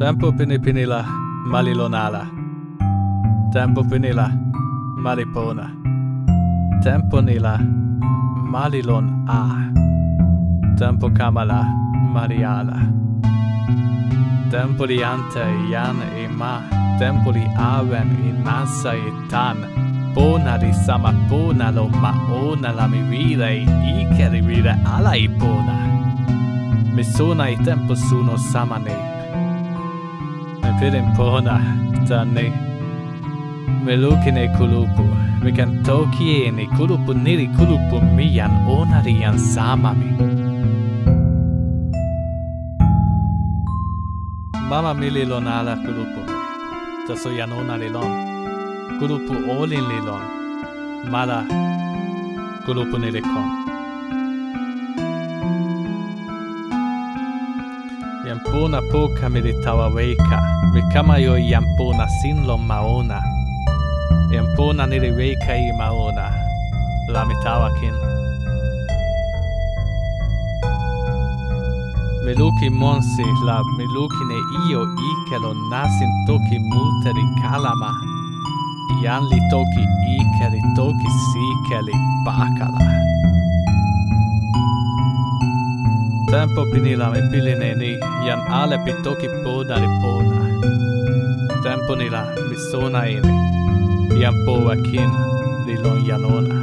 Tempo pene penela malilonala. Tempo penela malipona. Tempo nila malilon a. Tempo kamala mariala. Tempo li ante yan e ma. Tempo li aven in massa e tan. Bona di sama bona lo maona la mi vida e ike rivire alla bona. Mi sona i tempo suno samane. Ne. Me pidin bona ta ne. Me lukine kulupu. Me kan toki e ni kulupu niri kulupu mian ona di yan sama mi. Mama mili lon ala kulupu. Taso yan ona li lon. Kulupu olin li lon. Mala kulupu nili kon. poka poka mili tawa weka, Mi kama yo yampuna sin lon maona. Yampuna nili weka i maona. La mi tawa kin. Mi luki monsi la mi luki ne io ikelo nasin toki multe di kalama. Jan li toki ikeli toki sikeli bakala. Tempo pinila mi piline ni jan alepi toki poda li pona. Tempo nila mi sona ini. Jan poa kin li lon janona.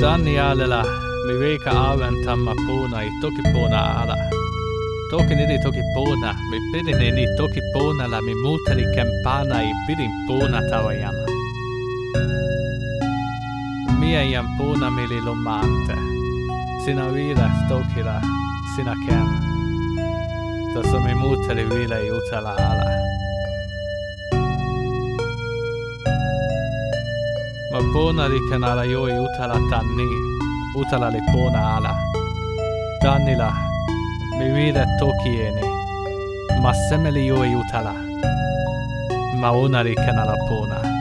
Danni alela mi veika aven tamma pona i toki pona ala. Toki nidi toki pona, mi pidin ni toki pona la mi muteri kempana i pidin pona tawajana. Mia jam pona mili lomante. Sina vila stokila, sina ken. Taso mi muteri vila i ala. Ma pona li kanala jo i utala tanni, utala li pona ala. Tannila, mi vide toki eni, ma semeli jo i utala. Ma ona li kanala pona.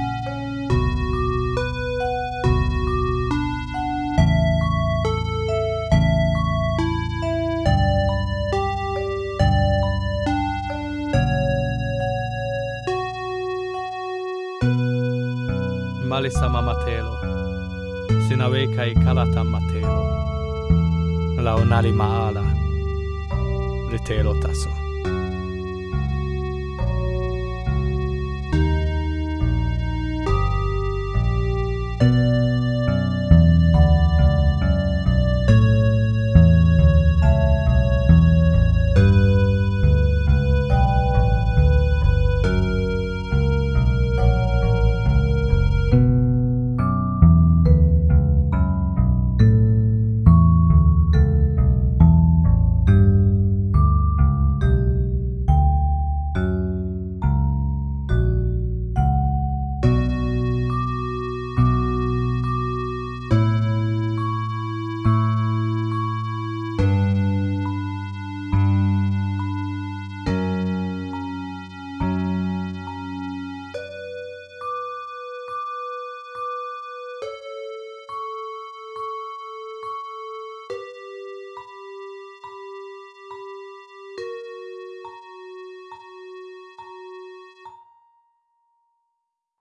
Alisama matelo. Sinawe kai kalata matelo. Laonali maala. Litelo taso.